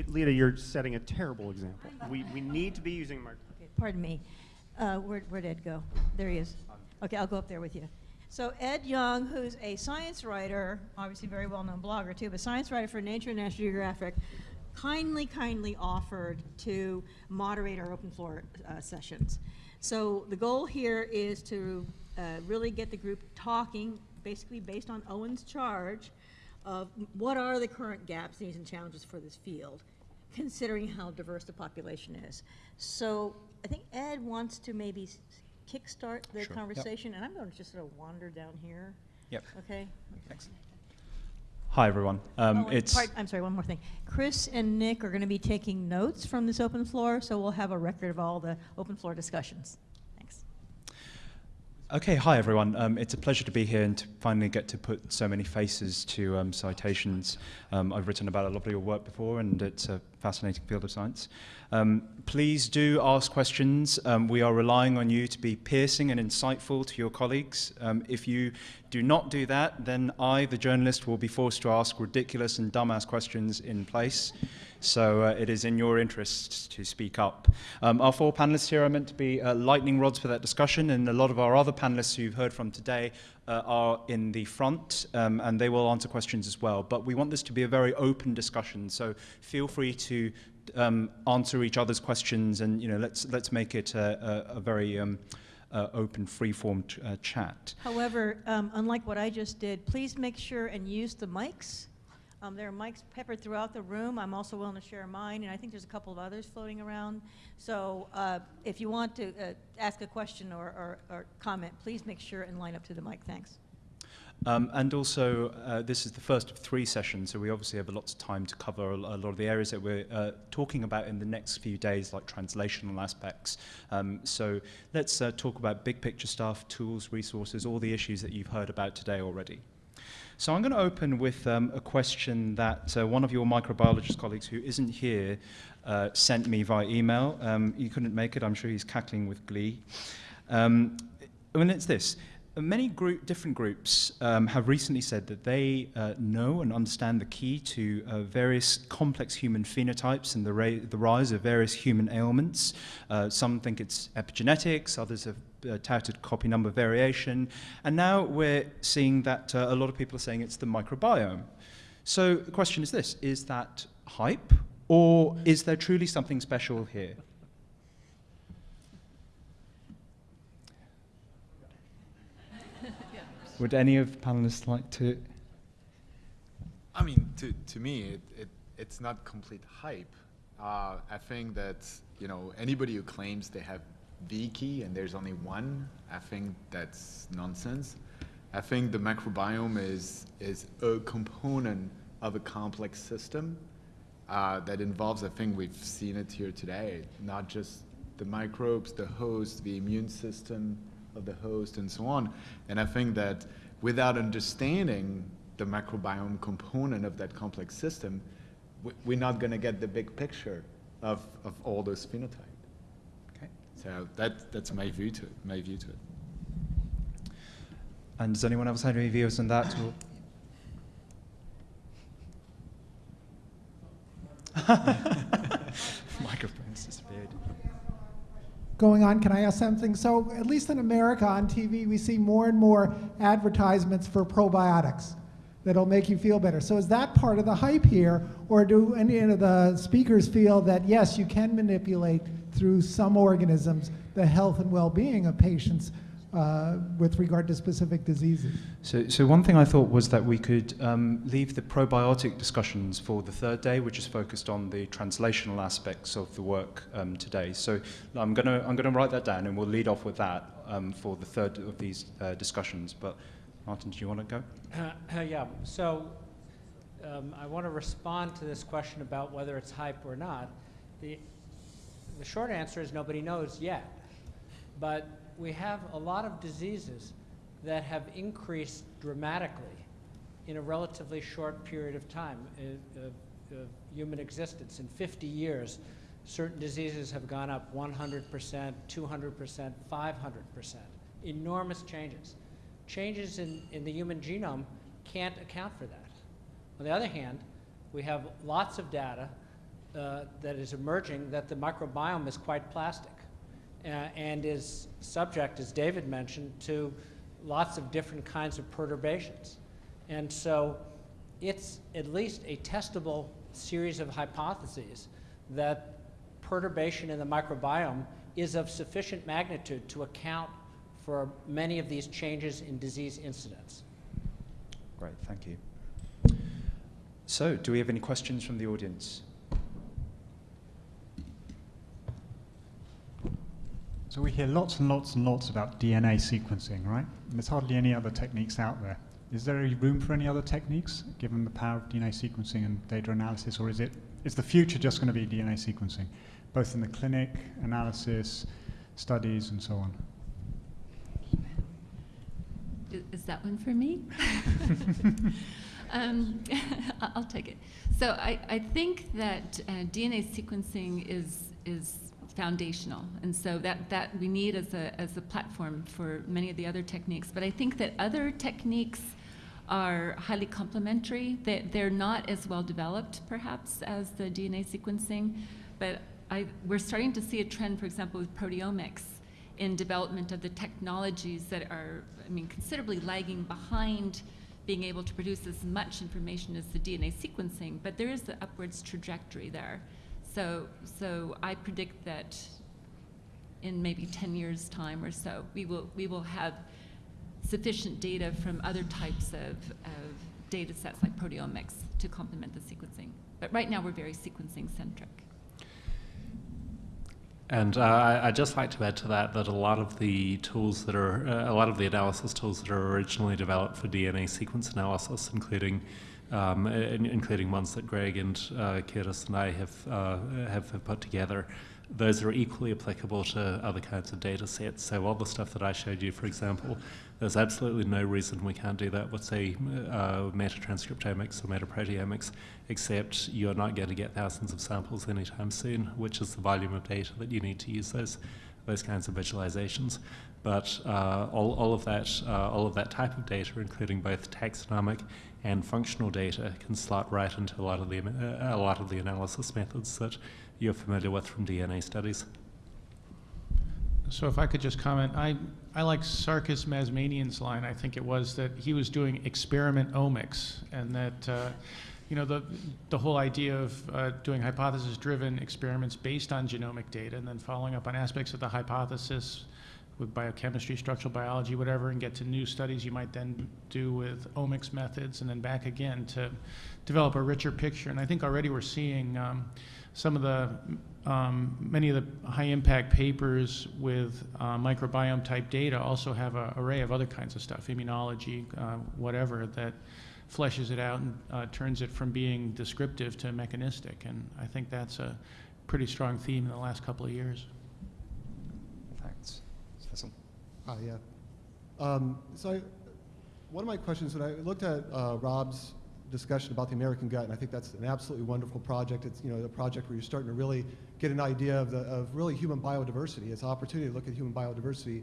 Lita, you're setting a terrible example. We, we need to be using microphone. Okay, pardon me. Uh, where, where'd Ed go? There he is. Okay, I'll go up there with you. So Ed Yong, who's a science writer, obviously very well-known blogger too, but science writer for Nature and National Geographic, kindly, kindly offered to moderate our open floor uh, sessions. So the goal here is to uh, really get the group talking, basically based on Owen's charge, of what are the current gaps, needs, and challenges for this field, considering how diverse the population is. So I think Ed wants to maybe kickstart the Sure, yep. conversation, and I'm going to just sort of wander down here. Yep. Okay? Excellent. Hi, everyone. Um, Oh, it's part- I'm sorry, one more thing. Chris and Nick are going to be taking notes from this open floor, so we'll have a record of all the open floor discussions. Okay. Hi, everyone. Um, it's a pleasure to be here and to finally get to put so many faces to um, citations. Um, I've written about a lot of your work before, and it's a fascinating field of science. Um, please do ask questions. Um, we are relying on you to be piercing and insightful to your colleagues. Um, if you do not do that, then I, the journalist, will be forced to ask ridiculous and dumbass questions in place. So uh, it is in your interest to speak up. Um, our four panelists here are meant to be uh, lightning rods for that discussion, and a lot of our other panelists who you've heard from today uh, are in the front, um, and they will answer questions as well. But we want this to be a very open discussion, so feel free to um, answer each other's questions, and you know, let's let's make it a, a, a very um, uh, open, free-form uh, chat. However, um, unlike what I just did, please make sure and use the mics. Um, there are mics peppered throughout the room. I'm also willing to share mine, and I think there's a couple of others floating around. So uh, if you want to uh, ask a question or, or, or comment, please make sure and line up to the mic. Thanks. Um, and also, uh, this is the first of three sessions, so we obviously have lots of time to cover a, a lot of the areas that we're uh, talking about in the next few days, like translational aspects. Um, so let's uh, talk about big picture stuff, tools, resources, all the issues that you've heard about today already. So I'm going to open with um, a question that uh, one of your microbiologist colleagues who isn't here uh, sent me via email. Um, he couldn't make it. I'm sure he's cackling with glee. Um, mean, it's this. Many group, different groups um, have recently said that they uh, know and understand the key to uh, various complex human phenotypes and the, the rise of various human ailments. Uh, some think it's epigenetics, others have uh, touted copy number variation, and now we're seeing that uh, a lot of people are saying it's the microbiome. So the question is this is that hype, or is there truly something special here? Would any of the panelists like to? I mean, to, to me, it, it, it's not complete hype. Uh, I think that, you know, anybody who claims they have the key and there's only one, I think that's nonsense. I think the microbiome is, is a component of a complex system uh, that involves, I think we've seen it here today, not just the microbes, the host, the immune system of the host, and so on. And I think that without understanding the microbiome component of that complex system, we- we're not going to get the big picture of, of all those phenotypes. Okay. So that, that's my view to it. My view to it. And does anyone else have any views on that? Or? Microphone's disappeared. going on. Can I ask something? So, at least in America on TV, we see more and more advertisements for probiotics that'll make you feel better. So, is that part of the hype here, or do any of the speakers feel that yes, you can manipulate through some organisms the health and well-being of patients uh, with regard to specific diseases? So, so one thing I thought was that we could um, leave the probiotic discussions for the third day, which is focused on the translational aspects of the work um, today. So I'm going to I'm going to write that down, and we'll lead off with that um, for the third of these uh, discussions. But Martin, do you want to go? Uh, yeah, so um, I want to respond to this question about whether it's hype or not. The, the short answer is nobody knows yet. But we have a lot of diseases that have increased dramatically in a relatively short period of time uh, of, of human existence. In 50 years, certain diseases have gone up 100%, 200%, 500%. Enormous changes. Changes in, in the human genome can't account for that. On the other hand, we have lots of data uh, that is emerging that the microbiome is quite plastic uh, and is subject, as David mentioned, to lots of different kinds of perturbations. And so it's at least a testable series of hypotheses that perturbation in the microbiome is of sufficient magnitude to account for many of these changes in disease incidence. Great, thank you. So, do we have any questions from the audience? So we hear lots and lots and lots about DNA sequencing, right? And there's hardly any other techniques out there. Is there any room for any other techniques, given the power of DNA sequencing and data analysis, or is it is the future just going to be DNA sequencing, both in the clinic, analysis, studies, and so on? Is, that one for me? um, I'll take it. So I, I think that uh, DNA sequencing is is foundational, and so that, that we need as a as a platform for many of the other techniques. But I think that other techniques are highly complementary. They, they're not as well developed, perhaps, as the DNA sequencing, but I, we're starting to see a trend, for example, with proteomics in development of the technologies that are, I mean, considerably lagging behind being able to produce as much information as the DNA sequencing, but there is the upwards trajectory there. So, so I predict that in maybe 10 years' time or so, we will, we will have sufficient data from other types of, of data sets like proteomics to complement the sequencing. But right now, we're very sequencing centric. And uh, I'd just like to add to that that a lot of the tools that are, uh, a lot of the analysis tools that are originally developed for DNA sequence analysis, including um, in, including ones that Greg and uh, Curtis and I have, uh, have have put together, those are equally applicable to other kinds of data sets. So all the stuff that I showed you, for example, there's absolutely no reason we can't do that with, say, uh, metatranscriptomics or metaproteomics, except you're not going to get thousands of samples anytime soon, which is the volume of data that you need to use those those kinds of visualizations. But uh, all, all of that uh, all of that type of data, including both taxonomic and functional data, can slot right into a lot of the uh, a lot of the analysis methods that you're familiar with from DNA studies. So if I could just comment, I, I like Sarkis Mazmanian's line, I think it was, that he was doing experiment omics, and that, uh, you know, the, the whole idea of uh, doing hypothesis-driven experiments based on genomic data, and then following up on aspects of the hypothesis with biochemistry, structural biology, whatever, and get to new studies you might then do with omics methods, and then back again to develop a richer picture. And I think already we're seeing um, some of the um, many of the high impact papers with uh, microbiome type data also have an array of other kinds of stuff, immunology, uh, whatever, that fleshes it out and uh, turns it from being descriptive to mechanistic. And I think that's a pretty strong theme in the last couple of years. Thanks. Cecil? Ah, yeah. Um, so I, one of my questions, when I looked at uh, Rob's discussion about the American gut, and I think that's an absolutely wonderful project. It's you know a project where you're starting to really get an idea of the of really human biodiversity. It's an opportunity to look at human biodiversity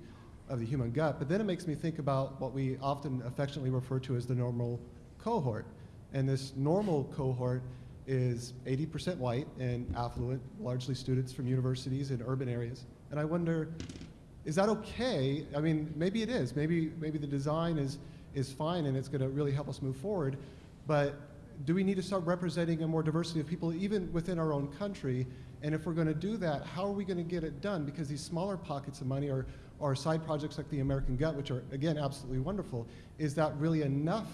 of the human gut. But then it makes me think about what we often affectionately refer to as the normal cohort. And this normal cohort is 80% white and affluent, largely students from universities in urban areas. And I wonder, is that okay? I mean, maybe it is. Maybe maybe the design is is fine and it's going to really help us move forward. But do we need to start representing a more diversity of people even within our own country? And if we're going to do that, how are we going to get it done? Because these smaller pockets of money are, are side projects like the American Gut, which are, again, absolutely wonderful. Is that really enough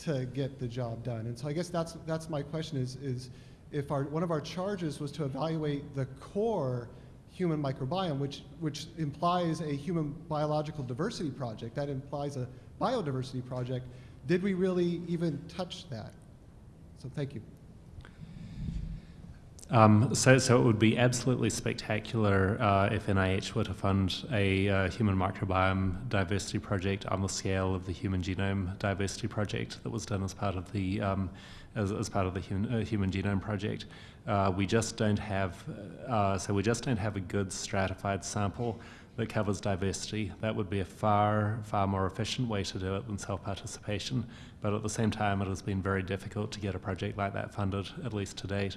to get the job done? And so I guess that's, that's my question is, is if our, one of our charges was to evaluate the core human microbiome, which, which implies a human biological diversity project, that implies a biodiversity project, did we really even touch that? So thank you. Um, so, so it would be absolutely spectacular uh, if NIH were to fund a uh, human microbiome diversity project on the scale of the Human Genome Diversity Project that was done as part of the um, as, as part of the human, uh, human Genome Project. Uh, we just don't have uh, so we just don't have a good stratified sample that covers diversity. That would be a far, far more efficient way to do it than self-participation. but at the same time, it has been very difficult to get a project like that funded, at least to date.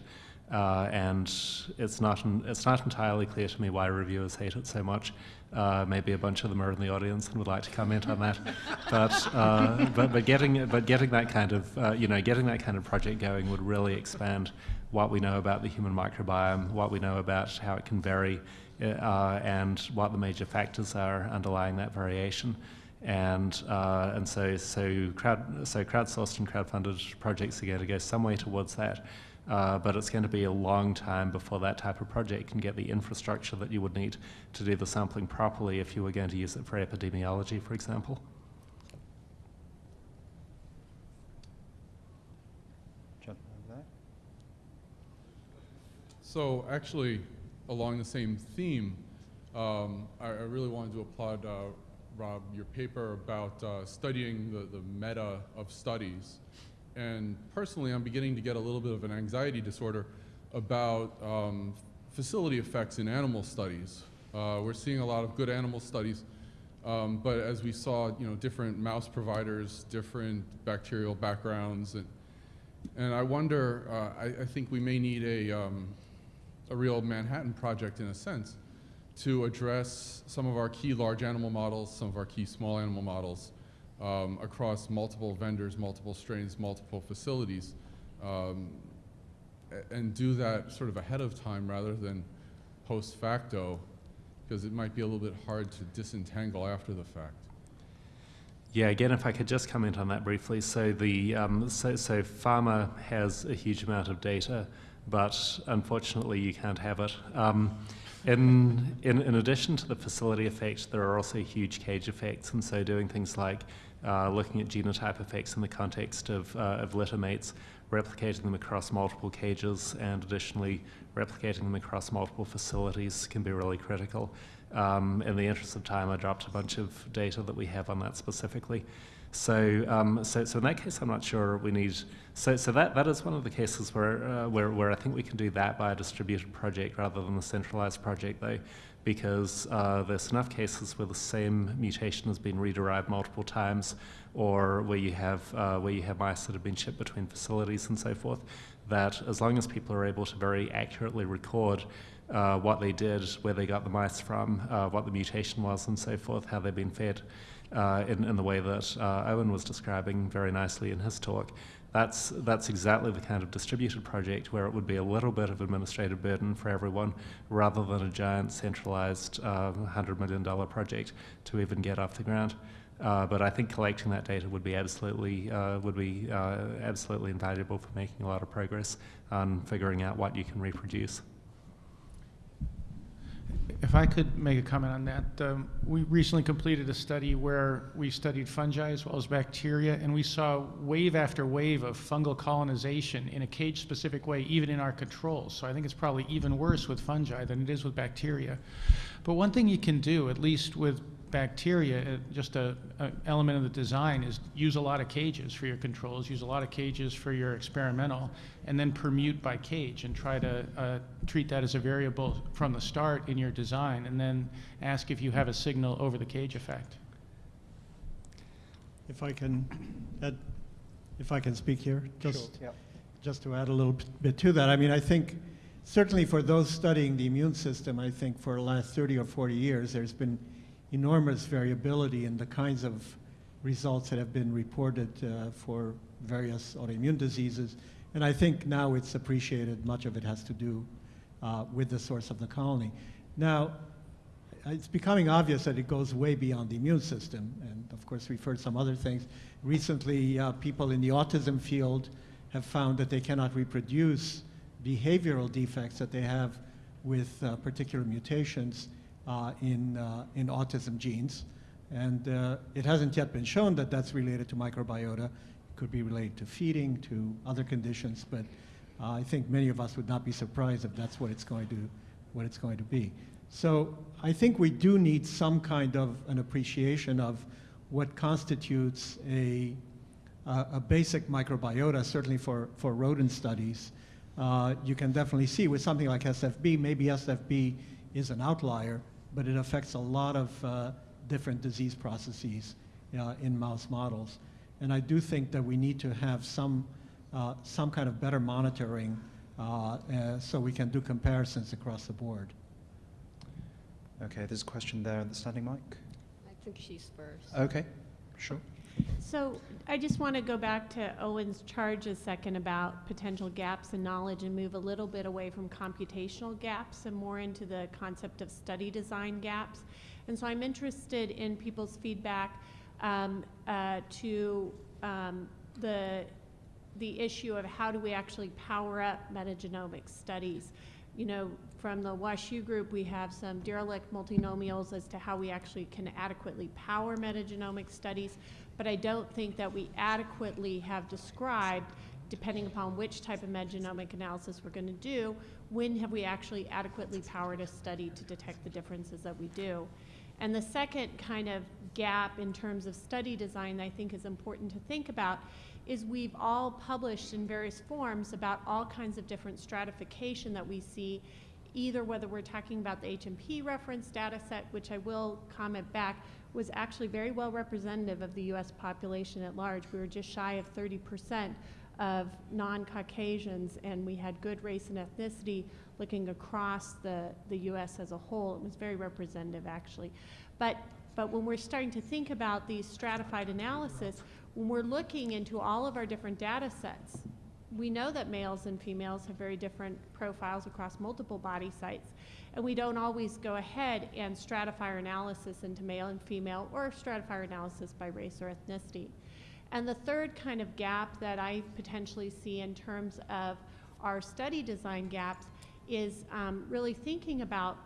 Uh, and it's not, it's not entirely clear to me why reviewers hate it so much. Uh, maybe a bunch of them are in the audience and would like to comment on that. but, uh, but, but, getting, but getting that kind of, uh, you know, getting that kind of project going would really expand what we know about the human microbiome, what we know about how it can vary, uh, and what the major factors are underlying that variation. And, uh, and so, so, crowd, so crowdsourced and crowdfunded projects are going to go some way towards that. Uh, but it's going to be a long time before that type of project can get the infrastructure that you would need to do the sampling properly if you were going to use it for epidemiology, for example. So actually, along the same theme, um, I, I, really wanted to applaud, uh, Rob, your paper about uh, studying the, the meta of studies and personally, I'm beginning to get a little bit of an anxiety disorder about um, facility effects in animal studies. Uh, we're seeing a lot of good animal studies, um, but as we saw, you know, different mouse providers, different bacterial backgrounds, and, and I wonder, uh, I, I, think we may need a, um, a real Manhattan project in a sense to address some of our key large animal models, some of our key small animal models, um, across multiple vendors, multiple strains, multiple facilities, um, and do that sort of ahead of time rather than post facto, because it might be a little bit hard to disentangle after the fact. Yeah, again, if I could just comment on that briefly. So the um, so, so pharma has a huge amount of data, but unfortunately you can't have it. Um, in, in, in addition to the facility effect, there are also huge cage effects, and so doing things like uh, looking at genotype effects in the context of, uh, of littermates, replicating them across multiple cages, and additionally replicating them across multiple facilities can be really critical. Um, in the interest of time, I dropped a bunch of data that we have on that specifically. So, um, so, so in that case, I'm not sure we need. So, so that, that is one of the cases where, uh, where, where I think we can do that by a distributed project rather than a centralized project, though, because uh, there's enough cases where the same mutation has been rederived multiple times, or where you have uh, where you have mice that have been shipped between facilities and so forth, that as long as people are able to very accurately record uh, what they did, where they got the mice from, uh, what the mutation was, and so forth, how they've been fed, uh, in, in the way that uh, Owen was describing very nicely in his talk, that's, that's exactly the kind of distributed project where it would be a little bit of administrative burden for everyone rather than a giant centralized uh, $100 million project to even get off the ground. Uh, but I think collecting that data would be absolutely uh, would be uh, absolutely invaluable for making a lot of progress on figuring out what you can reproduce. If I could make a comment on that, um, we recently completed a study where we studied fungi as well as bacteria, and we saw wave after wave of fungal colonization in a cage-specific way, even in our controls. So I think it's probably even worse with fungi than it is with bacteria. But one thing you can do, at least with bacteria, uh, just a, a, element of the design is use a lot of cages for your controls, use a lot of cages for your experimental, and then permute by cage and try to uh, treat that as a variable from the start in your design, and then ask if you have a signal over the cage effect. If I can add, if I can speak here, just, sure. just to add a little bit to that. I mean, I think certainly for those studying the immune system, I think for the last 30 or 40 years, there's been enormous variability in the kinds of results that have been reported uh, for various autoimmune diseases. And I think now it's appreciated, much of it has to do uh, with the source of the colony. Now, it's becoming obvious that it goes way beyond the immune system. And of course, we've heard some other things. Recently, uh, people in the autism field have found that they cannot reproduce behavioral defects that they have with uh, particular mutations in, uh, in autism genes. And uh, it hasn't yet been shown that that's related to microbiota. It could be related to feeding, to other conditions, but I think many of us would not be surprised if that's what it's going to, what it's going to be. So I think we do need some kind of an appreciation of what constitutes a, uh, a basic microbiota, certainly for, for rodent studies. Uh, you can definitely see with something like SFB, maybe SFB is an outlier, but it affects a lot of uh, different disease processes uh, in mouse models. And I do think that we need to have some, uh, some kind of better monitoring uh, uh, so we can do comparisons across the board. Okay, there's a question there at the standing mic. I think she's first. Okay, sure. So I just want to go back to Owen's charge a second about potential gaps in knowledge and move a little bit away from computational gaps and more into the concept of study design gaps. And so I'm interested in people's feedback um, uh, to um, the, the issue of how do we actually power up metagenomic studies. You know, from the WashU group, we have some Dirichlet multinomials as to how we actually can adequately power metagenomic studies, but I don't think that we adequately have described, depending upon which type of metagenomic analysis we're going to do, when have we actually adequately powered a study to detect the differences that we do. And the second kind of gap in terms of study design that I think is important to think about is we've all published in various forms about all kinds of different stratification that we see, either whether we're talking about the HMP reference data set, which I will comment back, was actually very well representative of the US population at large. We were just shy of 30% of non-Caucasians, and we had good race and ethnicity looking across the, the US as a whole. It was very representative, actually. But, but when we're starting to think about these stratified analysis, when we're looking into all of our different data sets, we know that males and females have very different profiles across multiple body sites, and we don't always go ahead and stratify our analysis into male and female or stratify our analysis by race or ethnicity. And the third kind of gap that I potentially see in terms of our study design gaps is um, really thinking about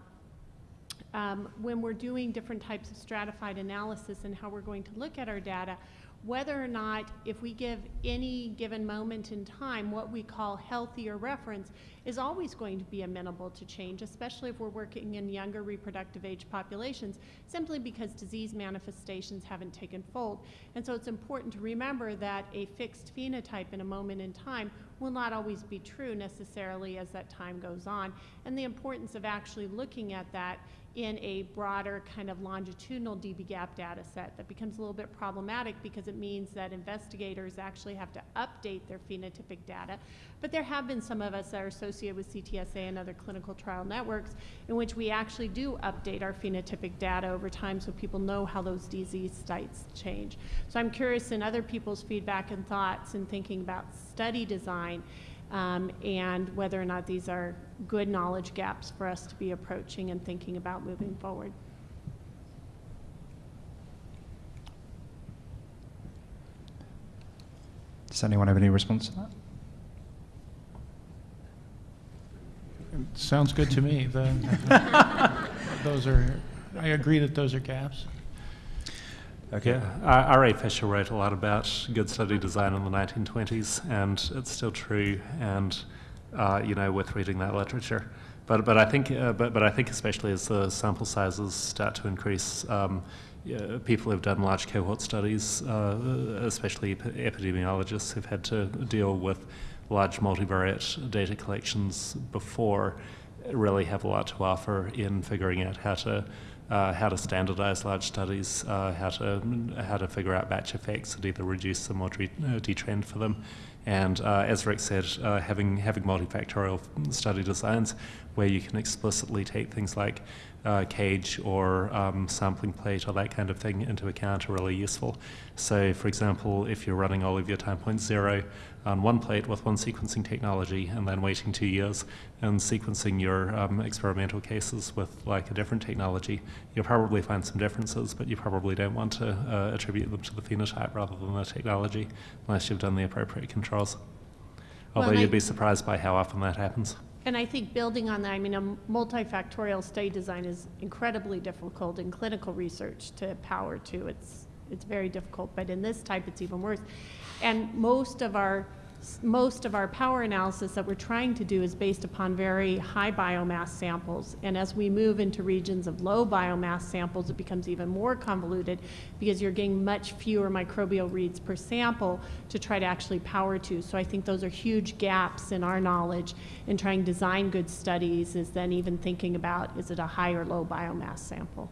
um, when we're doing different types of stratified analysis and how we're going to look at our data, whether or not if we give any given moment in time what we call healthier reference is always going to be amenable to change, especially if we're working in younger reproductive age populations, simply because disease manifestations haven't taken fold. And so it's important to remember that a fixed phenotype in a moment in time will not always be true necessarily as that time goes on. And the importance of actually looking at that in a broader kind of longitudinal dbGaP data set that becomes a little bit problematic because it means that investigators actually have to update their phenotypic data. But there have been some of us that are associated with CTSA and other clinical trial networks in which we actually do update our phenotypic data over time so people know how those disease sites change. So I'm curious in other people's feedback and thoughts in thinking about study design um, and whether or not these are good knowledge gaps for us to be approaching and thinking about moving forward. Does anyone have any response to that? Sounds good to me. The- Those are, I agree that those are gaps. Okay. R.A. Fisher wrote a lot about good study design in the 1920s, and it's still true. And uh, you know, with reading that literature, but but I think uh, but but I think especially as the sample sizes start to increase, um, yeah, people who've done large cohort studies, uh, especially ep- epidemiologists who've had to deal with large multivariate data collections before, really have a lot to offer in figuring out how to uh, how to standardize large studies, uh, how to how to figure out batch effects and either reduce them or uh, detrend for them. And uh, as Rick said, uh, having having multifactorial study designs where you can explicitly take things like uh, cage or um, sampling plate or that kind of thing into account are really useful. So, for example, if you're running all of your time points zero on one plate with one sequencing technology and then waiting two years and sequencing your um, experimental cases with like a different technology, you'll probably find some differences, but you probably don't want to uh, attribute them to the phenotype rather than the technology unless you've done the appropriate Although Well, you'd I- be surprised by how often that happens. And I think building on that, I mean, a multifactorial study design is incredibly difficult in clinical research to power to. It's, it's very difficult, but in this type, it's even worse. And most of our, most of our power analysis that we're trying to do is based upon very high biomass samples. And as we move into regions of low biomass samples, it becomes even more convoluted because you're getting much fewer microbial reads per sample to try to actually power to. So I think those are huge gaps in our knowledge in trying to design good studies is then even thinking about is it a high or low biomass sample.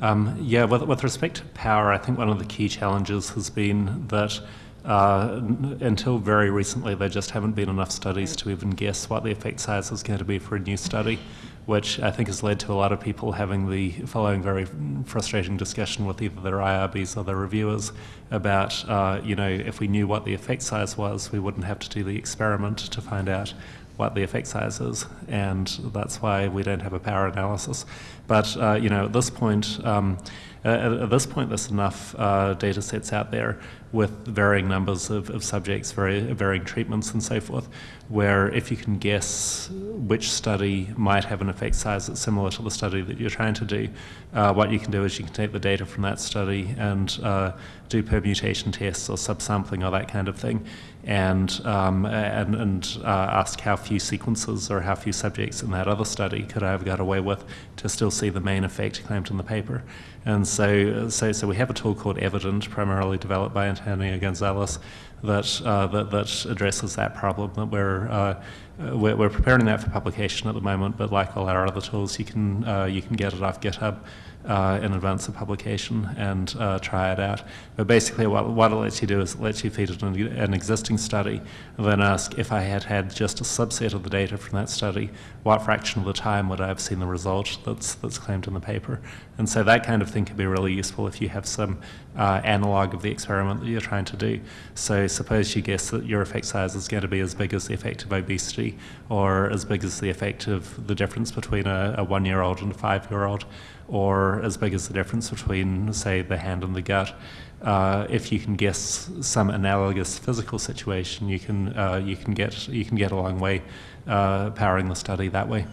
Um, yeah, with, with respect to power, I think one of the key challenges has been that uh, until very recently, there just haven't been enough studies to even guess what the effect size is going to be for a new study, which I think has led to a lot of people having the following very frustrating discussion with either their IRBs or their reviewers about, uh, you know, if we knew what the effect size was, we wouldn't have to do the experiment to find out what the effect size is, and that's why we don't have a power analysis. But uh, you know, at this point, um, at, at this point, there's enough uh, data sets out there with varying numbers of, of subjects, very varying treatments, and so forth, where if you can guess which study might have an effect size that's similar to the study that you're trying to do, uh, what you can do is you can take the data from that study and uh, do permutation tests or subsampling or that kind of thing, and um, and, and uh, ask how few sequences or how few subjects in that other study could I have got away with to still see the main effect claimed in the paper. And so, so, so we have a tool called Evident, primarily developed by Antonio Gonzalez, that, uh, that, that addresses that problem. That we're, uh, we're, we're preparing that for publication at the moment, but like all our other tools, you can, uh, you can get it off GitHub uh, in advance of publication and uh, try it out. But basically, what, what it lets you do is it lets you feed it an, an existing study and then ask if I had had just a subset of the data from that study, what fraction of the time would I have seen the result that's, that's claimed in the paper? And so that kind of thing can be really useful if you have some uh, analog of the experiment that you're trying to do. So suppose you guess that your effect size is going to be as big as the effect of obesity or as big as the effect of the difference between a, a one-year-old and a five-year-old or as big as the difference between, say, the hand and the gut. Uh, if you can guess some analogous physical situation, you can uh, you can get you can get a long way uh, powering the study that way.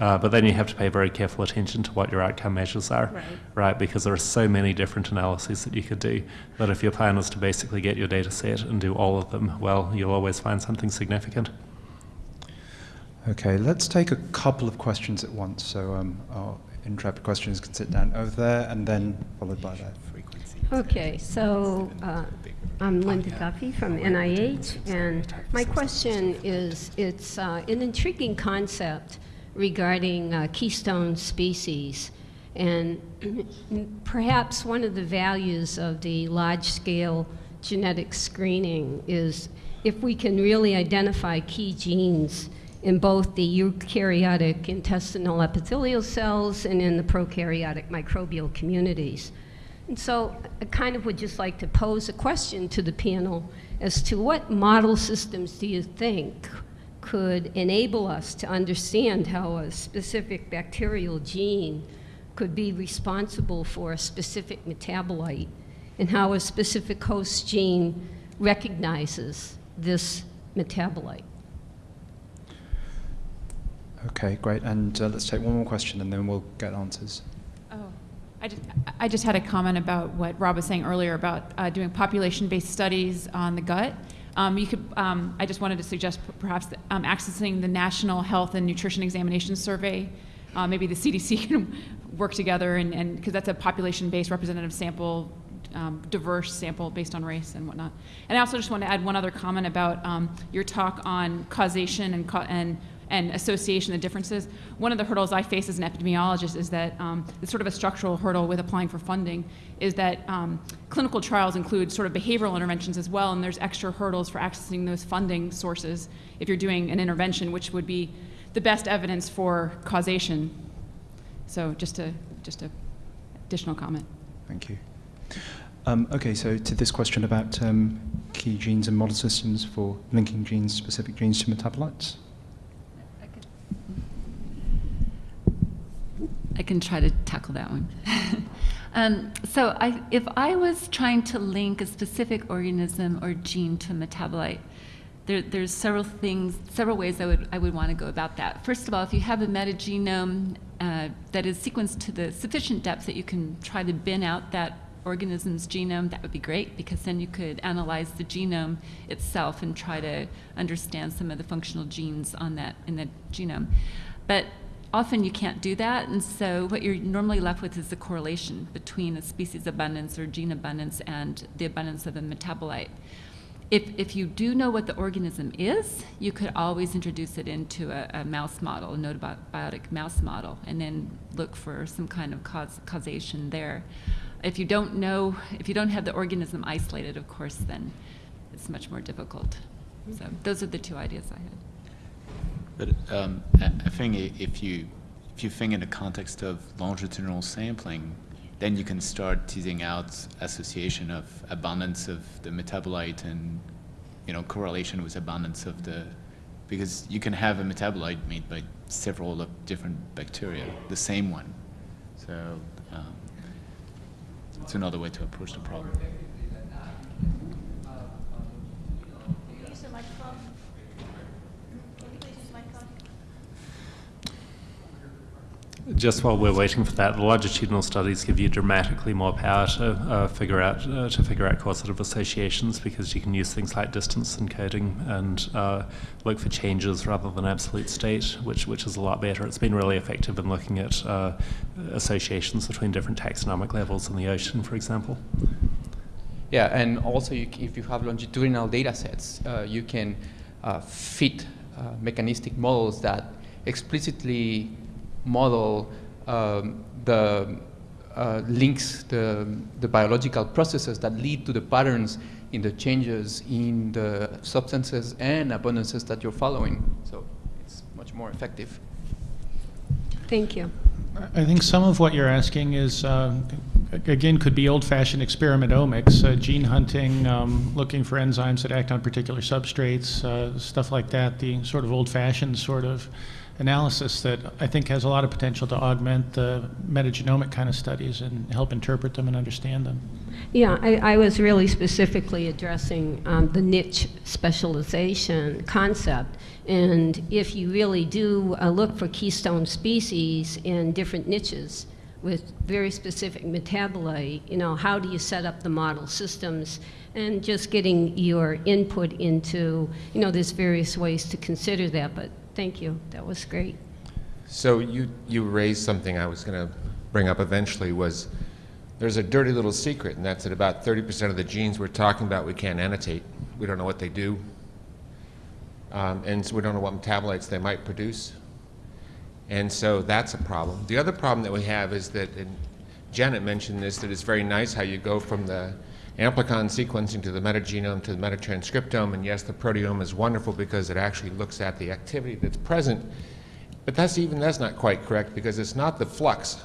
Uh, but then you have to pay very careful attention to what your outcome measures are, Right. right? Because there are so many different analyses that you could do that if your plan is to basically get your data set and do all of them, well, you'll always find something significant. Okay, let's take a couple of questions at once. So um, our intrepid questions can sit down over there and then followed by that. Frequency. Okay, so uh, I'm Linda Duffy from NIH, and my question is, it's uh, an intriguing concept regarding uh, keystone species. And perhaps one of the values of the large-scale genetic screening is if we can really identify key genes in both the eukaryotic intestinal epithelial cells and in the prokaryotic microbial communities. And so I kind of would just like to pose a question to the panel as to what model systems do you think could enable us to understand how a specific bacterial gene could be responsible for a specific metabolite and how a specific host gene recognizes this metabolite. Okay, great. And uh, let's take one more question and then we'll get answers. Oh, I just, I just had a comment about what Rob was saying earlier about uh, doing population-based studies on the gut. Um, you could, um, I just wanted to suggest perhaps um, accessing the National Health and Nutrition Examination Survey. Uh, maybe the CDC can work together and, and, because that's a population-based representative sample, um, diverse sample based on race and whatnot. And I also just want to add one other comment about um, your talk on causation and, ca- and and association, the differences. One of the hurdles I face as an epidemiologist is that um, it's sort of a structural hurdle with applying for funding, is that um, clinical trials include sort of behavioral interventions as well, and there's extra hurdles for accessing those funding sources if you're doing an intervention, which would be the best evidence for causation. So just a just a additional comment. Thank you. Um, okay, so to this question about um, key genes and model systems for linking genes, specific genes to metabolites. I can try to tackle that one. um, so I, if I was trying to link a specific organism or gene to a metabolite, there, there's several things, several ways I would, I would want to go about that. First of all, if you have a metagenome uh, that is sequenced to the sufficient depth that you can try to bin out that organism's genome, that would be great because then you could analyze the genome itself and try to understand some of the functional genes on that in the genome. But often you can't do that, and so what you're normally left with is the correlation between a species abundance or gene abundance and the abundance of a metabolite. if, if you do know what the organism is, you could always introduce it into a, a mouse model, a gnotobiotic mouse model, and then look for some kind of cause, causation there. If you don't know, if you don't have the organism isolated, of course, then it's much more difficult. So those are the two ideas I had. But um, I think if you if you think in the context of longitudinal sampling, then you can start teasing out association of abundance of the metabolite and you know correlation with abundance of the because you can have a metabolite made by several different bacteria, the same one. So um, it's another way to approach the problem. Use the microphone. Can you please use the microphone? Just while we're waiting for that, the longitudinal studies give you dramatically more power to uh, figure out uh, to figure out causative associations because you can use things like distance encoding and uh, look for changes rather than absolute state, which which is a lot better. It's been really effective in looking at uh, associations between different taxonomic levels in the ocean, for example. Yeah, and also you, if you have longitudinal data sets, uh, you can uh, fit mechanistic models that explicitly model um, the uh, links, the, the biological processes that lead to the patterns in the changes in the substances and abundances that you're following. So it's much more effective. Thank you. I think some of what you're asking is, um, a- again, could be old-fashioned experimentaomics, uh, gene hunting, um, looking for enzymes that act on particular substrates, uh, stuff like that, the sort of old-fashioned sort of analysis that I think has a lot of potential to augment the metagenomic kind of studies and help interpret them and understand them. Yeah, I, I was really specifically addressing um, the niche specialization concept. And if you really do uh, look for keystone species in different niches with very specific metabolite, you know, how do you set up the model systems? And just getting your input into, you know, there's various ways to consider that, but thank you. That was great. So you, you raised something I was going to bring up eventually was there's a dirty little secret, and that's that about 30% of the genes we're talking about we can't annotate. We don't know what they do. Um, and so we don't know what metabolites they might produce. And so that's a problem. The other problem that we have is that, and Janet mentioned this, that it's very nice how you go from the amplicon sequencing to the metagenome to the metatranscriptome. And yes, the proteome is wonderful because it actually looks at the activity that's present. But that's even that's not quite correct because it's not the flux.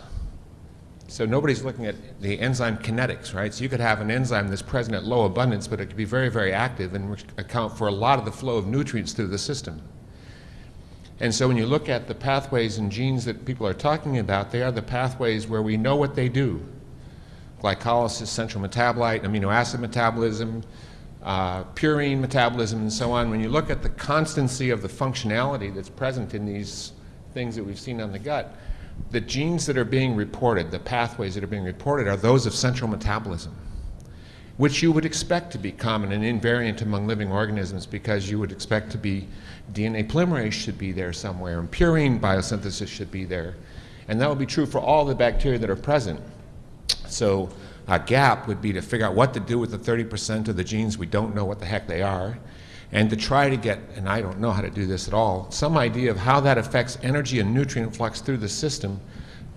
So nobody's looking at the enzyme kinetics, right? So you could have an enzyme that's present at low abundance, but it could be very, very active and account for a lot of the flow of nutrients through the system. And so when you look at the pathways and genes that people are talking about, they are the pathways where we know what they do. Glycolysis, central metabolite, amino acid metabolism, uh, purine metabolism, and so on. When you look at the constancy of the functionality that's present in these things that we've seen on the gut, the genes that are being reported, the pathways that are being reported, are those of central metabolism, which you would expect to be common and invariant among living organisms because you would expect to be DNA polymerase should be there somewhere, and purine biosynthesis should be there. And that would be true for all the bacteria that are present. So a gap would be to figure out what to do with the 30% of the genes we don't know what the heck they are, and to try to get, and I don't know how to do this at all, some idea of how that affects energy and nutrient flux through the system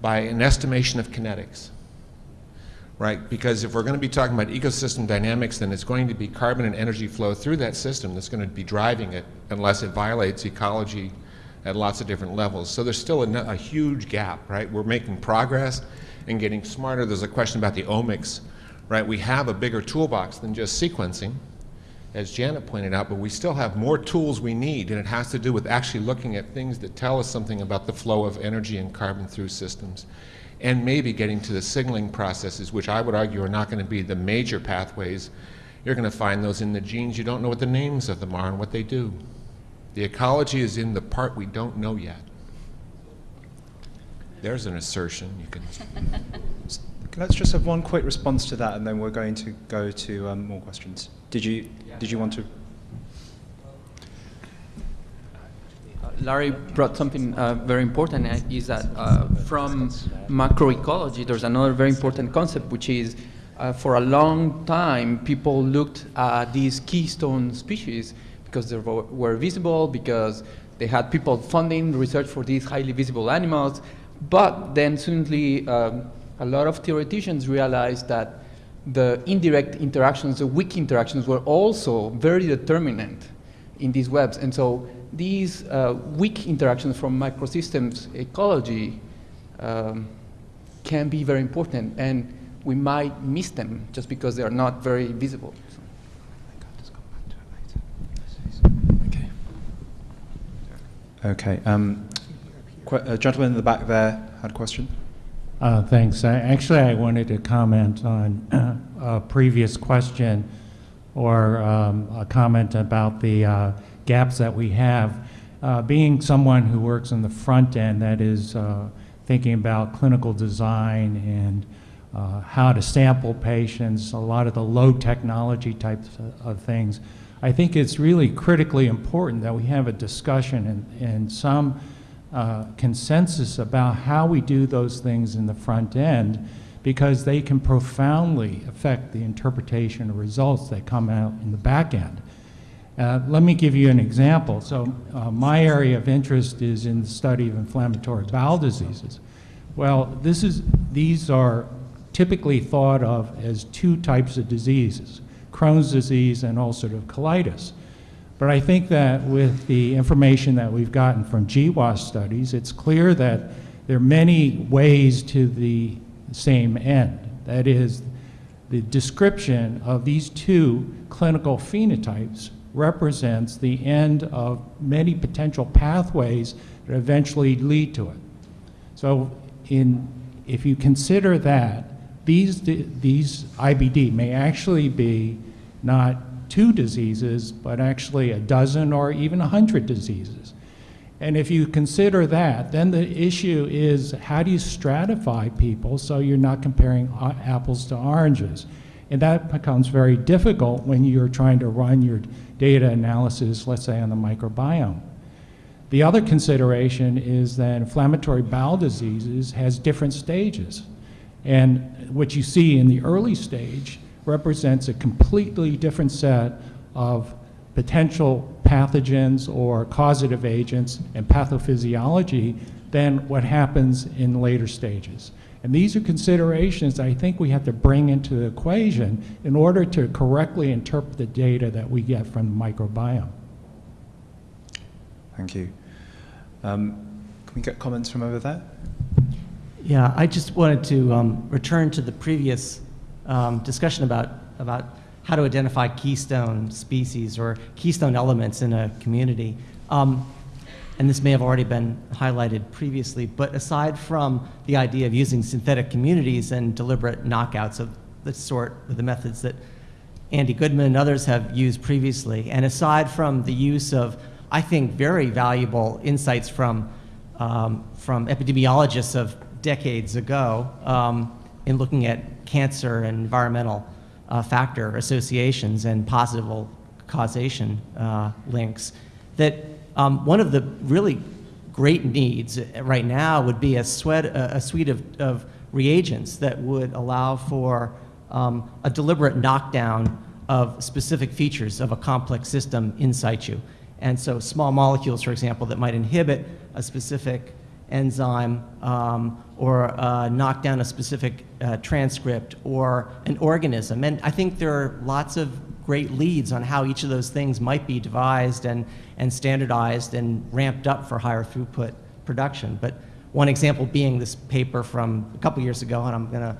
by an estimation of kinetics. Right? Because if we're going to be talking about ecosystem dynamics, then it's going to be carbon and energy flow through that system that's going to be driving it unless it violates ecology at lots of different levels. So there's still a, a huge gap, right? We're making progress and getting smarter. There's a question about the omics, right? We have a bigger toolbox than just sequencing, as Janet pointed out, but we still have more tools we need, and it has to do with actually looking at things that tell us something about the flow of energy and carbon through systems, and maybe getting to the signaling processes, which I would argue are not going to be the major pathways. You're going to find those in the genes. You don't know what the names of them are and what they do. The ecology is in the part we don't know yet. There's an assertion you can. Let's just have one quick response to that, and then we're going to go to um, more questions. Did you did you want to? Larry brought something uh, very important, uh, is that uh, from macroecology, there's another very important concept, which is uh, for a long time, people looked at these keystone species because they were, were visible, because they had people funding research for these highly visible animals. But then suddenly, um, a lot of theoreticians realized that the indirect interactions, the weak interactions, were also very determinant in these webs. And so these uh, weak interactions from microsystems ecology um, can be very important. And we might miss them just because they are not very visible. Okay. Um, a gentleman in the back there had a question. Uh, Thanks. I- Actually, I wanted to comment on a previous question or um, a comment about the uh, gaps that we have. Uh, Being someone who works in the front end, that is uh, thinking about clinical design and uh, how to sample patients, a lot of the low technology types of- of things, I think it's really critically important that we have a discussion and, and some uh, consensus about how we do those things in the front end because they can profoundly affect the interpretation of results that come out in the back end. Uh, let me give you an example. So uh, my area of interest is in the study of inflammatory bowel diseases. Well, this is, these are typically thought of as two types of diseases, Crohn's disease and ulcerative colitis. But I think that with the information that we've gotten from GWAS studies, it's clear that there are many ways to the same end. That is, the description of these two clinical phenotypes represents the end of many potential pathways that eventually lead to it. So in, if you consider that, these, these IBD may actually be not two diseases, but actually a dozen or even a hundred diseases. And if you consider that, then the issue is how do you stratify people so you're not comparing apples to oranges? And that becomes very difficult when you're trying to run your data analysis, let's say on the microbiome. The other consideration is that inflammatory bowel diseases has different stages. And what you see in the early stage represents a completely different set of potential pathogens or causative agents and pathophysiology than what happens in later stages. And these are considerations I think we have to bring into the equation in order to correctly interpret the data that we get from the microbiome. Thank you. Um, can we get comments from over there? Yeah, I just wanted to um, return to the previous um, discussion about, about how to identify keystone species or keystone elements in a community. Um, and this may have already been highlighted previously, but aside from the idea of using synthetic communities and deliberate knockouts of the sort of the methods that Andy Goodman and others have used previously, and aside from the use of, I think, very valuable insights from, um, from epidemiologists of decades ago um, in looking at cancer and environmental uh, factor associations and possible causation uh, links, that um, one of the really great needs right now would be a, sweat, a, a suite of, of, reagents that would allow for um, a deliberate knockdown of specific features of a complex system in situ. And so small molecules, for example, that might inhibit a specific enzyme um, or uh, knock down a specific uh, transcript or an organism. And I think there are lots of great leads on how each of those things might be devised and, and standardized and ramped up for higher throughput production. But one example being this paper from a couple years ago, and I'm going to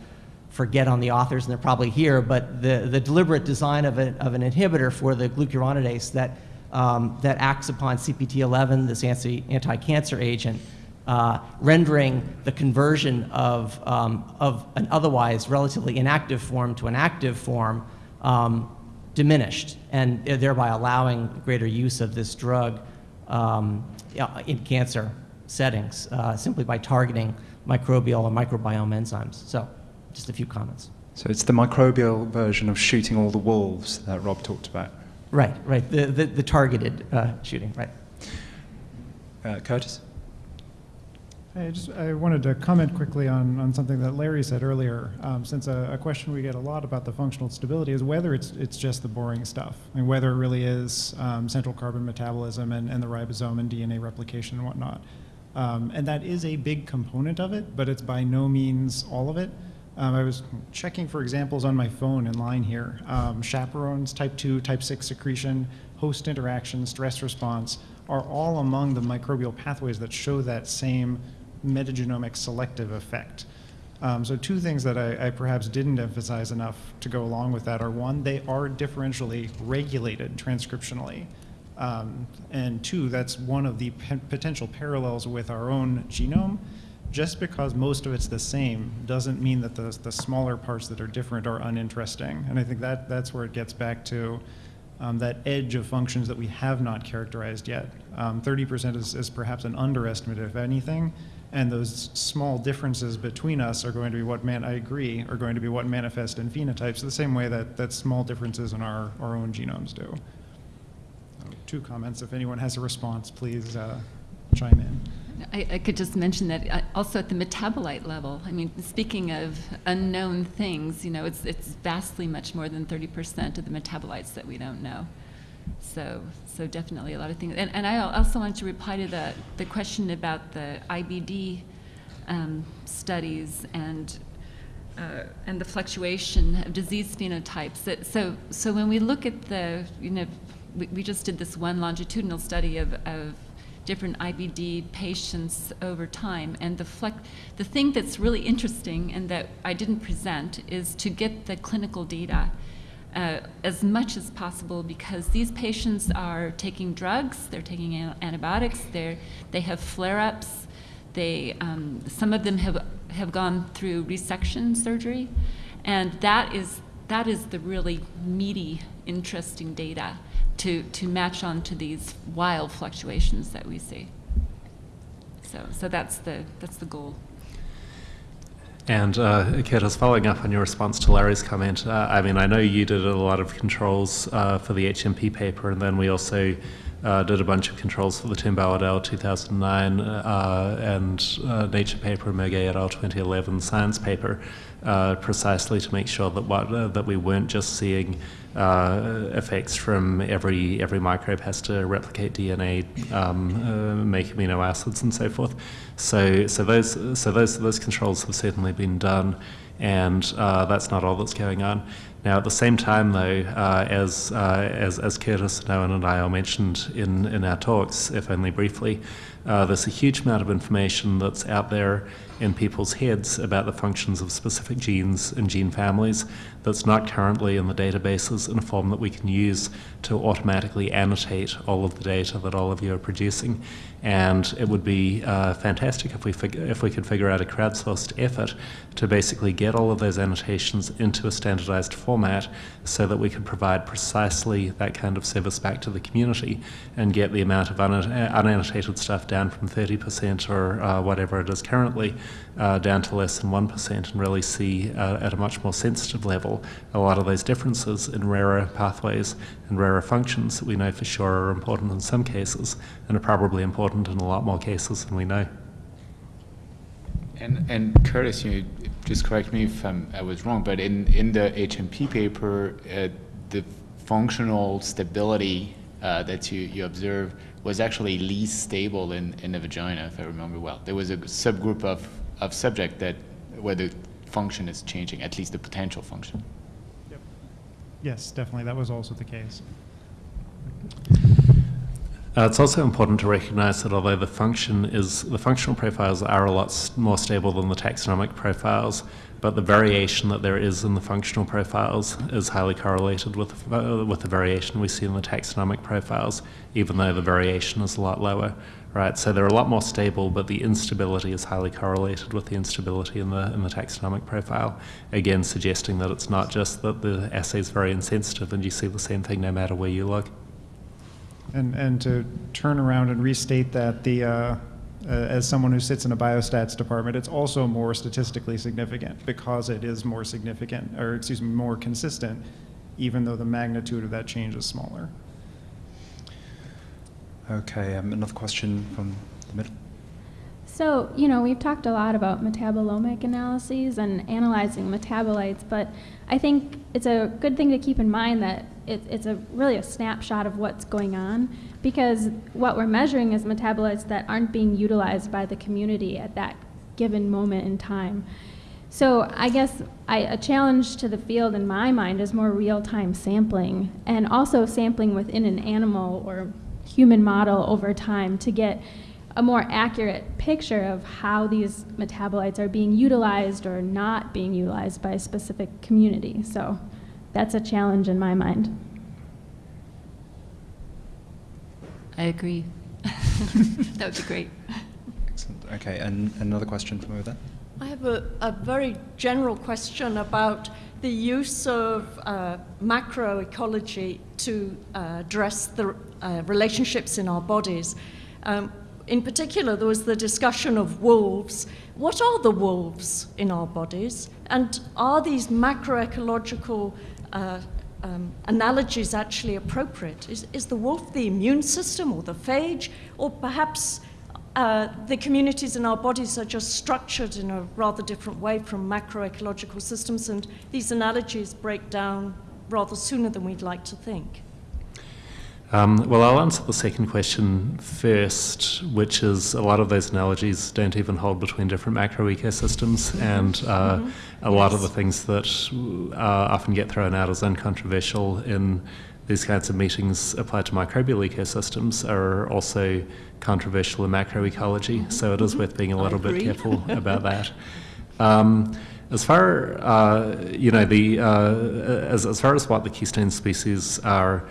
forget on the authors, and they're probably here, but the, the deliberate design of, a, of an inhibitor for the glucuronidase that, um, that acts upon CPT11, this anti-cancer agent, uh, rendering the conversion of, um, of an otherwise relatively inactive form to an active form um, diminished, and thereby allowing greater use of this drug um, in cancer settings uh, simply by targeting microbial or microbiome enzymes. So, just a few comments. So it's the microbial version of shooting all the wolves that Rob talked about. Right, right. The, the, the targeted uh, shooting, right. Uh, Curtis? I just I wanted to comment quickly on, on something that Larry said earlier, um, since a, a question we get a lot about the functional stability is whether it's it's just the boring stuff, and whether it really is um, central carbon metabolism and, and the ribosome and DNA replication and whatnot. Um, and that is a big component of it, but it's by no means all of it. Um, I was checking for examples on my phone in line here. Um, chaperones, type 2, type 6 secretion, host interaction, stress response are all among the microbial pathways that show that same metagenomic selective effect. Um, so two things that I, I, perhaps didn't emphasize enough to go along with that are one, they are differentially regulated transcriptionally. Um, and two, that's one of the potential parallels with our own genome. Just because most of it's the same doesn't mean that the, the smaller parts that are different are uninteresting. And I think that, that's where it gets back to um, that edge of functions that we have not characterized yet. 30% um, is, is perhaps an underestimate, if anything, and those small differences between us are going to be what man I agree are going to be what manifest in phenotypes the same way that that small differences in our, our own genomes do. So two comments. If anyone has a response, please uh, chime in. I, I, could just mention that uh, also at the metabolite level. I mean, speaking of unknown things, you know, it's it's vastly much more than 30% of the metabolites that we don't know. So, so definitely a lot of things. And, and I also want to reply to the, the question about the IBD um, studies and, uh, and the fluctuation of disease phenotypes. That, so, so when we look at the, you know, we, we just did this one longitudinal study of, of different IBD patients over time. And the, the thing that's really interesting and that I didn't present is to get the clinical data uh, as much as possible because these patients are taking drugs, they're taking antibiotics, they're, they have flare-ups, they, um, some of them have, have gone through resection surgery, and that is, that is the really meaty, interesting data to, to match on to these wild fluctuations that we see. So, so that's, the, that's the goal. And uh, Curtis, following up on your response to Larry's comment, uh, I mean, I know you did a lot of controls uh, for the HMP paper, and then we also uh, did a bunch of controls for the Turnbaugh et al. 2009 uh, and uh, Nature paper, Muegge et al. 2011 Science paper, precisely to make sure that what that we weren't just seeing effects from every every microbe has to replicate DNA, um, make amino acids, and so forth. So, so those, so those, those controls have certainly been done, and uh, that's not all that's going on. Now, at the same time, though, uh, as, uh, as, as Curtis Owen and I all mentioned in, in our talks, if only briefly, uh, there's a huge amount of information that's out there in people's heads about the functions of specific genes and gene families that's not currently in the databases in a form that we can use to automatically annotate all of the data that all of you are producing. And it would be uh, fantastic if we, if we could figure out a crowdsourced effort to basically get all of those annotations into a standardized format so that we could provide precisely that kind of service back to the community and get the amount of unannotated stuff down from 30% or uh, whatever it is currently uh, down to less than 1% and really see uh, at a much more sensitive level a lot of those differences in rarer pathways and rarer functions that we know for sure are important in some cases and are probably important in a lot more cases than we know. And, and Curtis, you just correct me if I'm, i was wrong, but in, in the HMP paper, uh, the functional stability uh, that you, you observe was actually least stable in, in the vagina, if I remember well. There was a subgroup of, of subject that where the function is changing, at least the potential function. Yep. Yes, definitely. That was also the case. Uh, it's also important to recognize that although the function is the functional profiles are a lot more stable than the taxonomic profiles, but the variation that there is in the functional profiles is highly correlated with uh, with the variation we see in the taxonomic profiles, even though the variation is a lot lower. Right, so they're a lot more stable, but the instability is highly correlated with the instability in the in the taxonomic profile. Again, suggesting that it's not just that the assay is very insensitive, and you see the same thing no matter where you look. And, and to turn around and restate that the, uh, uh, as someone who sits in a biostats department, it's also more statistically significant because it is more significant, or excuse me, more consistent, even though the magnitude of that change is smaller. Okay, um, another question from the middle. So, you know, we've talked a lot about metabolomic analyses and analyzing metabolites, but I think it's a good thing to keep in mind that it, it's a really a snapshot of what's going on because what we're measuring is metabolites that aren't being utilized by the community at that given moment in time. So I guess I, a challenge to the field in my mind is more real-time sampling and also sampling within an animal or human model over time to get a more accurate picture of how these metabolites are being utilized or not being utilized by a specific community. So that's a challenge in my mind. I agree. that would be great. Excellent. Okay, and another question from over there. I have a, a very general question about the use of uh, macroecology to uh, address the uh, relationships in our bodies. Um, in particular, there was the discussion of wolves. What are the wolves in our bodies? And are these macroecological uh, um, analogies actually appropriate? Is, is the wolf the immune system or the phage? Or perhaps uh, the communities in our bodies are just structured in a rather different way from macroecological systems, and these analogies break down rather sooner than we'd like to think. Um, well, I'll answer the second question first, which is a lot of those analogies don't even hold between different macro ecosystems, and uh, mm-hmm. a lot of the things that uh, often get thrown out as uncontroversial in these kinds of meetings applied to microbial ecosystems are also controversial in macroecology, mm-hmm. so it is worth being a little bit careful about that. Um, as far uh, you know, the uh, as, as far as what the keystone species are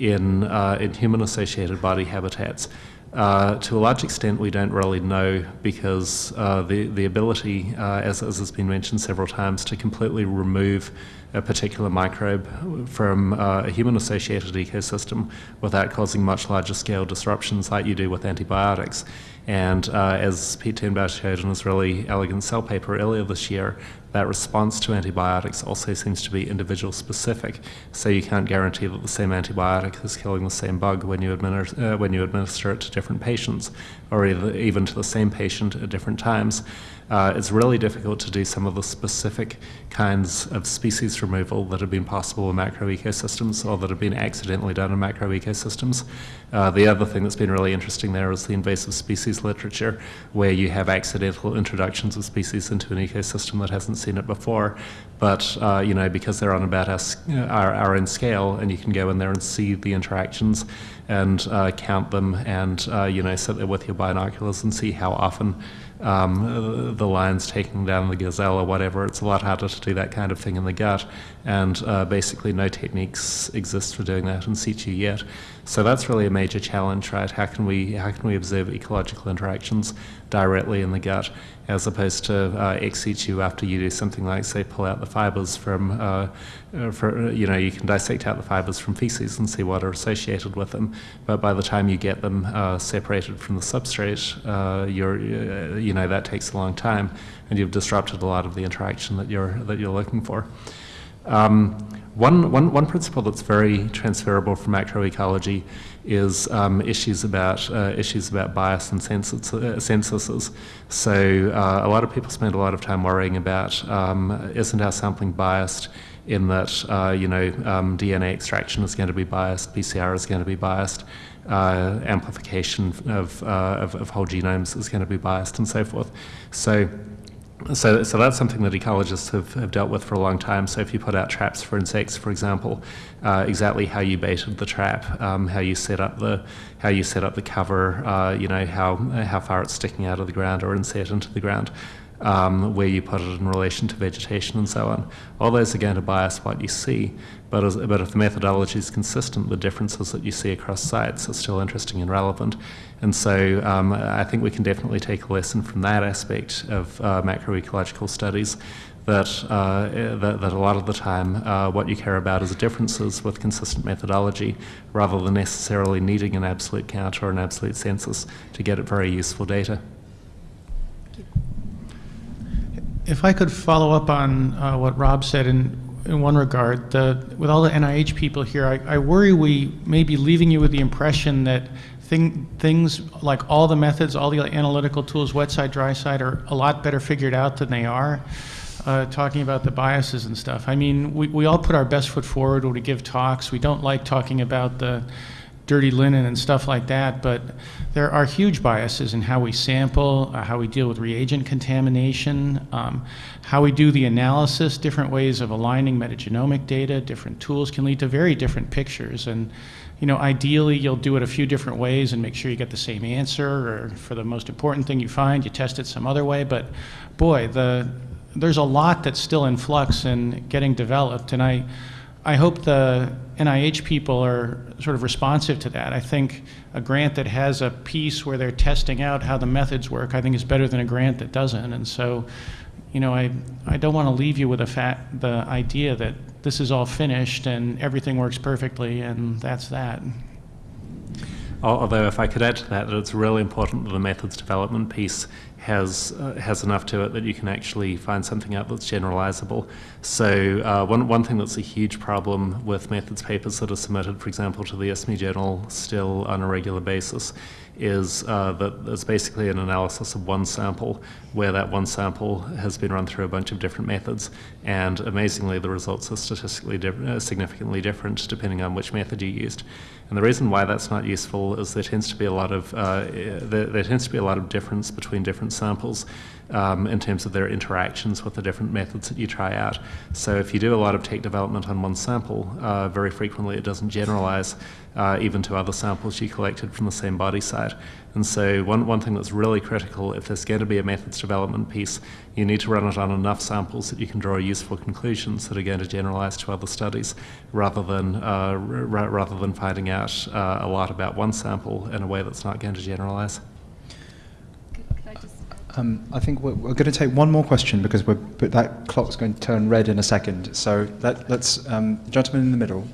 in, uh, in human-associated body habitats. Uh, to a large extent, we don't really know because uh, the, the ability, uh, as, as has been mentioned several times, to completely remove a particular microbe from uh, a human-associated ecosystem without causing much larger scale disruptions like you do with antibiotics. And uh, as Pete Turnbaugh showed in his really elegant cell paper earlier this year, that response to antibiotics also seems to be individual specific. So you can't guarantee that the same antibiotic is killing the same bug when you, administer, uh, when you administer it to different patients, or even to the same patient at different times. Uh, it's really difficult to do some of the specific kinds of species removal that have been possible in macro ecosystems or that have been accidentally done in macro ecosystems. Uh, the other thing that's been really interesting there is the invasive species literature, where you have accidental introductions of species into an ecosystem that hasn't seen it before. But uh, you know, because they're on about our, our, our own scale, and you can go in there and see the interactions and uh, count them, and uh, you know, sit there with your binoculars and see how often um, the lion's taking down the gazelle or whatever. It's a lot harder to do that kind of thing in the gut, and uh, basically no techniques exist for doing that in situ yet. So that's really a major challenge, right? How can we how can we observe ecological interactions directly in the gut, as opposed to uh, ex situ after you do something like say pull out the fibers from uh, uh, for, you know, you can dissect out the fibers from feces and see what are associated with them, but by the time you get them uh, separated from the substrate, uh, you're, uh, you know, that takes a long time, and you've disrupted a lot of the interaction that you're that you're looking for. Um, one, one, one principle that's very transferable from macroecology is um, issues about uh, issues about bias and census, uh, censuses. So uh, a lot of people spend a lot of time worrying about um, isn't our sampling biased in that uh, you know um, DNA extraction is going to be biased, PCR is going to be biased, uh, amplification of, uh, of, of whole genomes is going to be biased, and so forth. So. So, so that's something that ecologists have, have dealt with for a long time. So if you put out traps for insects, for example, uh, exactly how you baited the trap, um, how you set up the how you set up the cover, uh, you know how how far it's sticking out of the ground or inset into the ground, um, where you put it in relation to vegetation and so on. All those are going to bias what you see, but, as, but if the methodology is consistent, the differences that you see across sites are still interesting and relevant. And so um, I think we can definitely take a lesson from that aspect of uh, macroecological studies that, uh, that, that, a lot of the time uh, what you care about is differences with consistent methodology rather than necessarily needing an absolute count or an absolute census to get very useful data. If I could follow up on uh, what Rob said in, in one regard, the, with all the NIH people here, I, I worry we may be leaving you with the impression that thing, things like all the methods, all the analytical tools, wet side, dry side, are a lot better figured out than they are. Uh, talking about the biases and stuff. I mean, we, we all put our best foot forward when we give talks. We don't like talking about the dirty linen and stuff like that, but there are huge biases in how we sample, uh, how we deal with reagent contamination, um, how we do the analysis, different ways of aligning metagenomic data, different tools can lead to very different pictures. And you know, ideally you'll do it a few different ways and make sure you get the same answer, or for the most important thing you find, you test it some other way. But boy, the there's a lot that's still in flux and getting developed, and I, I hope the NIH people are sort of responsive to that. I think a grant that has a piece where they're testing out how the methods work, I think is better than a grant that doesn't. And so, you know, I, I don't want to leave you with a fat, the idea that this is all finished and everything works perfectly and that's that. Although, if I could add to that, that it's really important that the methods development piece has uh, has enough to it that you can actually find something out that's generalizable. So uh, one one thing that's a huge problem with methods papers that are submitted, for example, to the ISME journal still on a regular basis, is uh, that there's basically an analysis of one sample where that one sample has been run through a bunch of different methods and amazingly the results are statistically uh, significantly different depending on which method you used. And the reason why that's not useful is there tends to be a lot of uh, there, there, tends to be a lot of difference between different samples um, in terms of their interactions with the different methods that you try out. So if you do a lot of tech development on one sample, uh, very frequently it doesn't generalize uh, even to other samples you collected from the same body site. And so one, one thing that's really critical, if there's going to be a methods development piece, you need to run it on enough samples that you can draw useful conclusions that are going to generalize to other studies, rather than, uh, rather than finding out uh, a lot about one sample in a way that's not going to generalize. Um, I think we're, we're, going to take one more question because that clock's going to turn red in a second. So let, us um, gentleman in the middle.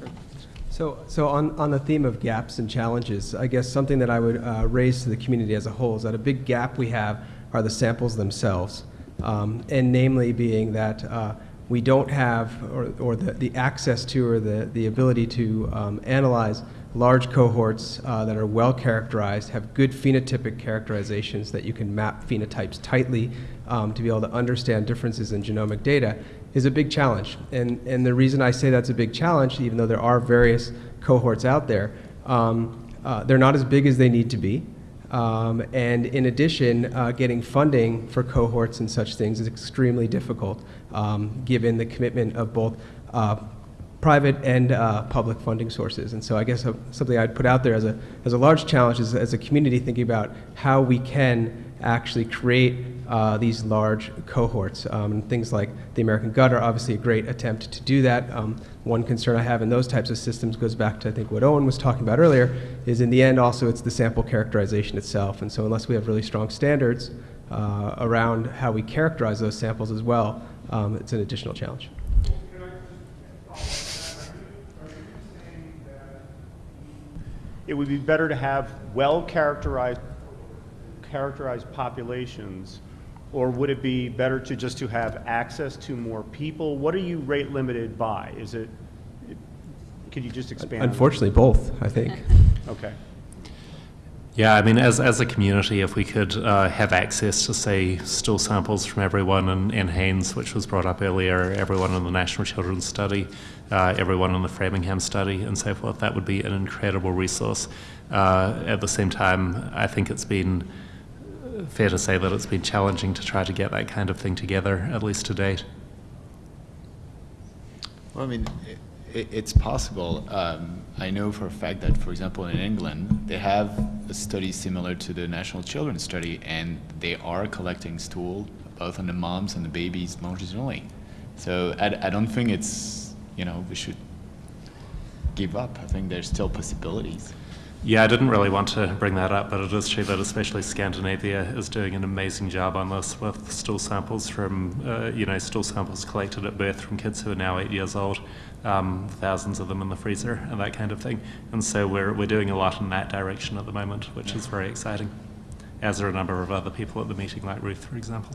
So, so on, on the theme of gaps and challenges, I guess something that I would uh, raise to the community as a whole is that a big gap we have are the samples themselves, um, and namely being that uh, we don't have, or, or the, the access to, or the, the ability to um, analyze large cohorts uh, that are well characterized, have good phenotypic characterizations that you can map phenotypes tightly um, to be able to understand differences in genomic data is a big challenge. And, and the reason I say that's a big challenge, even though there are various cohorts out there, um, uh, they're not as big as they need to be. Um, and in addition, uh, getting funding for cohorts and such things is extremely difficult, um, given the commitment of both uh, private and uh, public funding sources. And so I guess uh, something I'd put out there as a, as a large challenge is as a community thinking about how we can actually create uh, these large cohorts. Um, things like the American Gut are obviously a great attempt to do that. Um, one concern I have in those types of systems goes back to I think what Owen was talking about earlier, is in the end also it's the sample characterization itself. And so unless we have really strong standards uh, around how we characterize those samples as well, um, it's an additional challenge. It would be better to have well characterized characterized populations or would it be better to just to have access to more people? What are you rate limited by? Is it, it could you just expand? Unfortunately, both, I think. okay. Yeah, I mean, as, as a community, if we could uh, have access to, say, stool samples from everyone in, in NHANES, which was brought up earlier, everyone in the National Children's Study, uh, everyone in the Framingham Study, and so forth, that would be an incredible resource. Uh, at the same time, I think it's been fair to say that it's been challenging to try to get that kind of thing together, at least to date. Well, I mean, it, it's possible. Um, I know for a fact that, for example, in England, they have a study similar to the National Children's Study, and they are collecting stool both on the moms and the babies longitudinally. So I, I don't think it's, you know, we should give up. I think there's still possibilities. Yeah, I didn't really want to bring that up, but it is true that especially Scandinavia is doing an amazing job on this with stool samples from, uh, you know, stool samples collected at birth from kids who are now eight years old, um, thousands of them in the freezer and that kind of thing. And so we're, we're doing a lot in that direction at the moment, which is very exciting, as are a number of other people at the meeting, like Ruth, for example.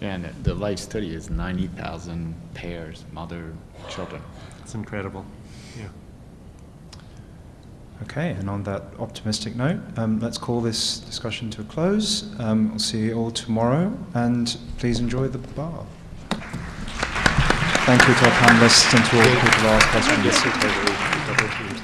Yeah, and the life study is 90,000 pairs, mother, children. It's incredible, yeah. Okay, and on that optimistic note, um, let's call this discussion to a close. Um, we'll see you all tomorrow, and please enjoy the bar. Thank you to our panelists and to all the people who asked questions.